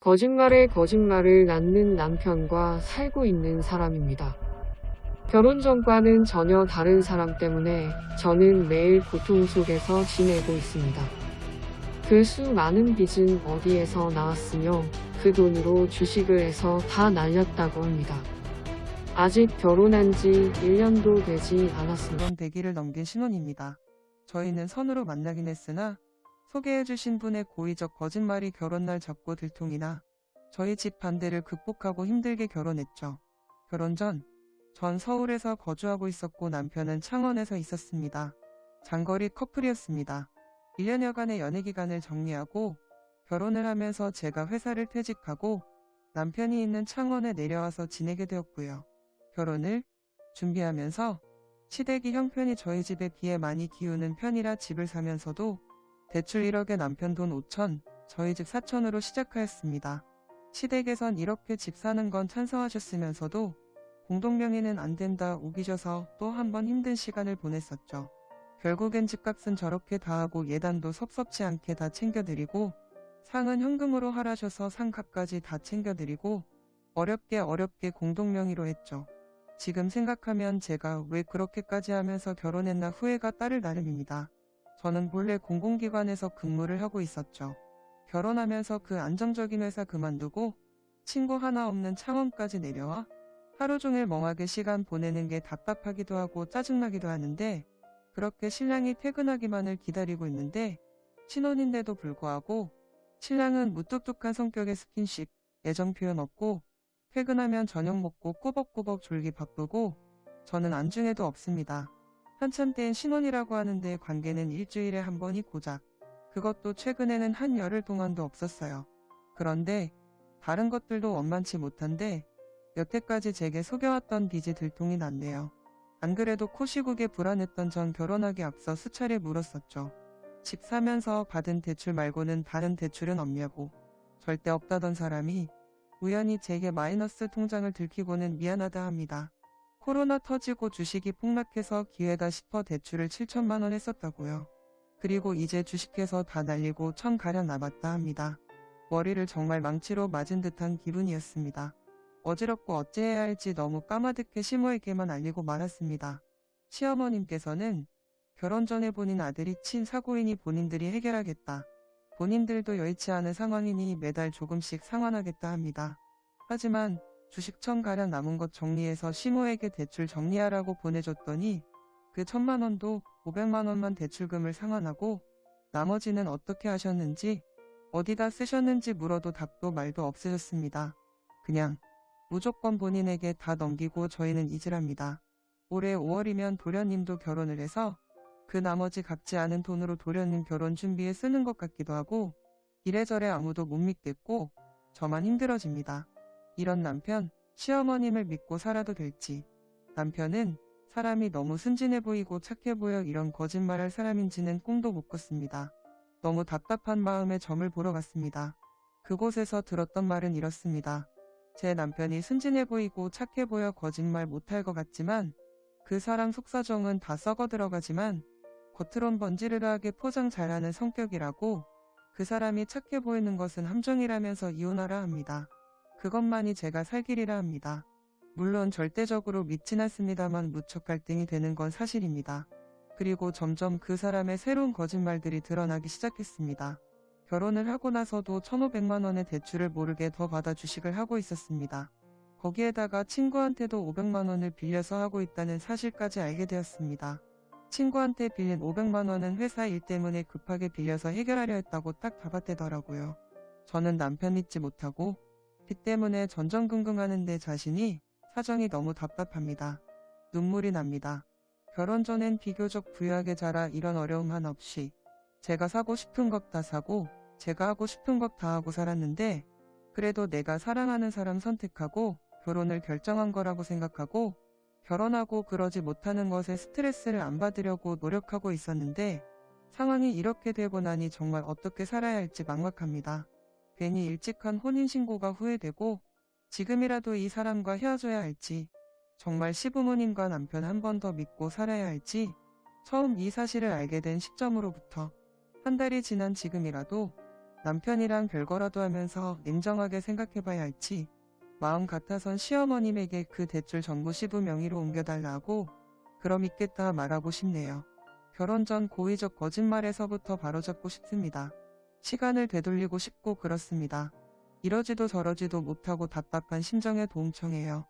거짓말에 거짓말을 낳는 남편과 살고 있는 사람입니다. 결혼 전과는 전혀 다른 사람 때문에 저는 매일 고통 속에서 지내고 있습니다. 그 수많은 빚은 어디에서 나왔으며 그 돈으로 주식을 해서 다 날렸다고 합니다. 아직 결혼한 지 1년도 되지 않았습니다. 대기를 넘긴 신혼입니다. 저희는 선으로 만나긴 했으나 소개해주신 분의 고의적 거짓말이 결혼날 잡고 들통이나 저희 집 반대를 극복하고 힘들게 결혼했죠. 결혼 전, 전 서울에서 거주하고 있었고 남편은 창원에서 있었습니다. 장거리 커플이었습니다. 1년여간의 연애 기간을 정리하고 결혼을 하면서 제가 회사를 퇴직하고 남편이 있는 창원에 내려와서 지내게 되었고요. 결혼을 준비하면서 시댁이 형편이 저희 집에 비해 많이 기우는 편이라 집을 사면서도 대출 1억에 남편 돈 5천, 저희 집 4천으로 시작하였습니다. 시댁에선 이렇게 집 사는 건 찬성하셨으면서도 공동명의는 안 된다 우기셔서 또 한 번 힘든 시간을 보냈었죠. 결국엔 집값은 저렇게 다 하고 예단도 섭섭치 않게 다 챙겨드리고 상은 현금으로 하라셔서 상값까지 다 챙겨드리고 어렵게 어렵게 공동명의로 했죠. 지금 생각하면 제가 왜 그렇게까지 하면서 결혼했나 후회가 따를 나름입니다. 저는 본래 공공기관에서 근무를 하고 있었죠. 결혼하면서 그 안정적인 회사 그만두고 친구 하나 없는 창원까지 내려와 하루 종일 멍하게 시간 보내는 게 답답하기도 하고 짜증나기도 하는데 그렇게 신랑이 퇴근하기만을 기다리고 있는데 신혼인데도 불구하고 신랑은 무뚝뚝한 성격의 스킨십, 애정 표현 없고 퇴근하면 저녁 먹고 꾸벅꾸벅 졸기 바쁘고 저는 안중에도 없습니다. 한참 땐 신혼이라고 하는데 관계는 일주일에 한 번이 고작. 그것도 최근에는 한 열흘 동안도 없었어요. 그런데 다른 것들도 원만치 못한데 여태까지 제게 속여왔던 빚이 들통이 났네요. 안 그래도 코시국에 불안했던 전 결혼하기 앞서 수차례 물었었죠. 집 사면서 받은 대출 말고는 다른 대출은 없냐고. 절대 없다던 사람이 우연히 제게 마이너스 통장을 들키고는 미안하다 합니다. 코로나 터지고 주식이 폭락해서 기회다 싶어 대출을 7천만 원 했었다고요. 그리고 이제 주식해서 다 날리고 천 가량 남았다 합니다. 머리를 정말 망치로 맞은 듯한 기분이었습니다. 어지럽고 어찌해야 할지 너무 까마득해 시모에게만 알리고 말았습니다. 시어머님께서는 결혼 전에 본인 아들이 친 사고이니 본인들이 해결하겠다. 본인들도 여의치 않은 상황이니 매달 조금씩 상환하겠다 합니다. 하지만 주식천 가량 남은 것 정리해서 시모에게 대출 정리하라고 보내줬더니 그 천만 원도 500만 원만 대출금을 상환하고 나머지는 어떻게 하셨는지 어디다 쓰셨는지 물어도 답도 말도 없으셨습니다. 그냥 무조건 본인에게 다 넘기고 저희는 잊으랍니다. 올해 5월이면 도련님도 결혼을 해서 그 나머지 갚지 않은 돈으로 도련님 결혼 준비에 쓰는 것 같기도 하고 이래저래 아무도 못 믿겠고 저만 힘들어집니다. 이런 남편, 시어머님을 믿고 살아도 될지. 남편은 사람이 너무 순진해 보이고 착해 보여 이런 거짓말할 사람인지는 꿈도 못 꿨습니다. 너무 답답한 마음에 점을 보러 갔습니다. 그곳에서 들었던 말은 이렇습니다. 제 남편이 순진해 보이고 착해 보여 거짓말 못할 것 같지만 그 사람 속사정은 다 썩어 들어가지만 겉으론 번지르르하게 포장 잘하는 성격이라고 그 사람이 착해 보이는 것은 함정이라면서 이혼하라 합니다. 그것만이 제가 살 길이라 합니다. 물론 절대적으로 믿진 않습니다만 무척 갈등이 되는 건 사실입니다. 그리고 점점 그 사람의 새로운 거짓말들이 드러나기 시작했습니다. 결혼을 하고 나서도 1500만 원의 대출을 모르게 더 받아 주식을 하고 있었습니다. 거기에다가 친구한테도 500만 원을 빌려서 하고 있다는 사실까지 알게 되었습니다. 친구한테 빌린 500만 원은 회사 일 때문에 급하게 빌려서 해결하려 했다고 딱 잡아대더라고요. 저는 남편 믿지 못하고 빚 때문에 전전긍긍하는 데 자신이 사정이 너무 답답합니다. 눈물이 납니다. 결혼 전엔 비교적 부유하게 자라 이런 어려움 하나 없이 제가 사고 싶은 것 다 사고 제가 하고 싶은 것 다 하고 살았는데 그래도 내가 사랑하는 사람 선택하고 결혼을 결정한 거라고 생각하고 결혼하고 그러지 못하는 것에 스트레스를 안 받으려고 노력하고 있었는데 상황이 이렇게 되고 나니 정말 어떻게 살아야 할지 막막합니다. 괜히 일찍 한 혼인신고가 후회되고 지금이라도 이 사람과 헤어져야 할지 정말 시부모님과 남편 한 번 더 믿고 살아야 할지 처음 이 사실을 알게 된 시점으로부터 한 달이 지난 지금이라도 남편이랑 별거라도 하면서 냉정하게 생각해봐야 할지 마음 같아선 시어머님에게 그 대출 전부 시부 명의로 옮겨달라고 그럼 있겠다 말하고 싶네요. 결혼 전 고의적 거짓말에서부터 바로잡고 싶습니다. 시간을 되돌리고 싶고 그렇습니다. 이러지도 저러지도 못하고 답답한 심정에 도움 청해요.